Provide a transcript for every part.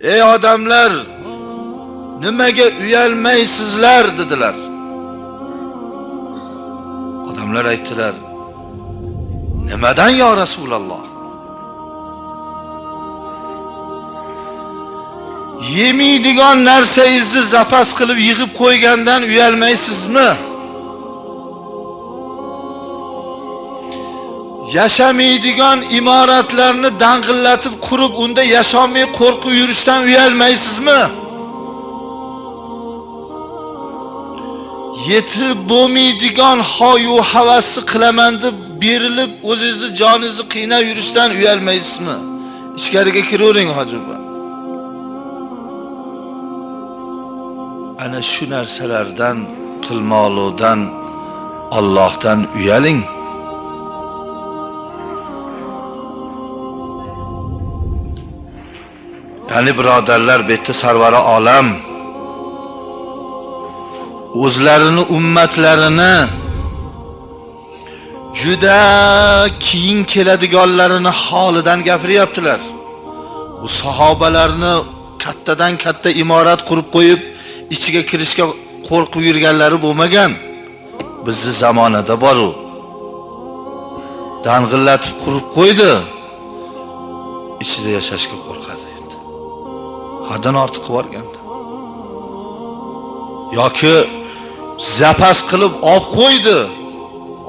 ey odamlar nimaga uyalmaysizlar dedilar. Odamlar aytdilar nimadan yo rasululloh? Yemaydigan narsangizni zapas qilib yig'ib qo'ygandan uyalmaysizmi? Yashamaydigan imoratlarni dang'illatib qurib unda yasholmay qo'rqib yurishdan uyalmaysizmi? Yetib bo'lmaydigan hoyu havasni qilaman deb berilib o'zingizni joningizni qiynab yurishdan uyalmaysizmi? Ichkariga kiravering hoji buva ana shu narsalardan qilmoqlikdan Allohdan uyaling. Qani birodarlar bu yerda sarvari olam. O'zlarini ummatlarini juda keyin keladiganlarini holidan gapiryaptilar. U sahobalarni kattadan katta imorat qurib qo'yib ichiga kirishga qo'rqib yurganlari bo'lmagan. Bizni zamonada bor u. Dang'illatib qurib qo'ydi. Ichida yashashga qo'rqadi. Haddan ortiq qilib yuborgandi yoki zapas qilib olib qo'ydi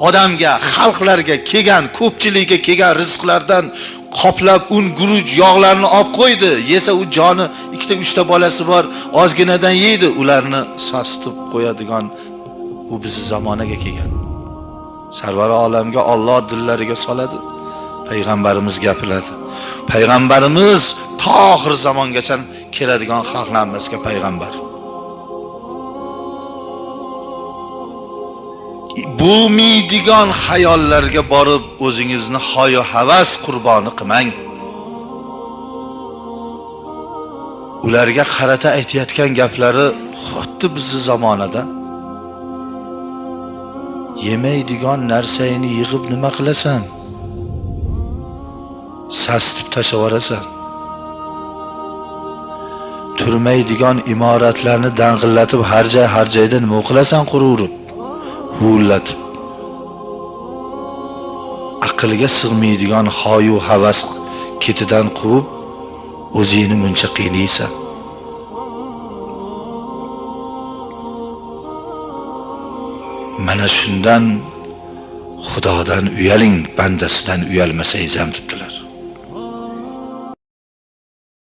odamga xalqlarga kelgan ko'pchilikka kelgan rizqlardan qoplab un guruch yog'larni olib qo'ydi. Yesa u joni ikkita uchta bolasi bor ozginadan yeydi. Ularni sasitib qo'yadigan bu bizni zamonaga kelgan. Sarvar olamga Alloh dillariga soladi. Payg'ambarimiz gapiradi. Payg'ambarimiz to oxir zamongacha keladigan xalqlarimizga payg'ambar. Bo'lmaydigan xayollarga borib o'zingizni hoyu havas qurboni qilmang ularga qarata aytayotgan gaplari xuddi bizni zamonada. Yemaydigan narsangni yig'ib nima qilasan? Sasitib tashlab yuborasan. Turmaydigan imoratlarni dang'illatib har joy har joyda nima qilasan quraverib huvillatib aqlga sig'maydigan hoyu havas ketidan quvib o'zingni muncha qiynaysan mana shundan xudodan uyaling bandasidan uyalmasangiz ham debdilar.